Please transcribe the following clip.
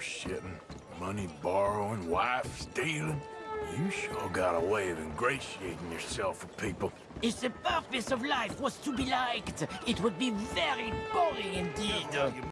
Shitting, money borrowing, wife stealing. You sure got a way of ingratiating yourself with people. If the purpose of life was to be liked, it would be very boring indeed.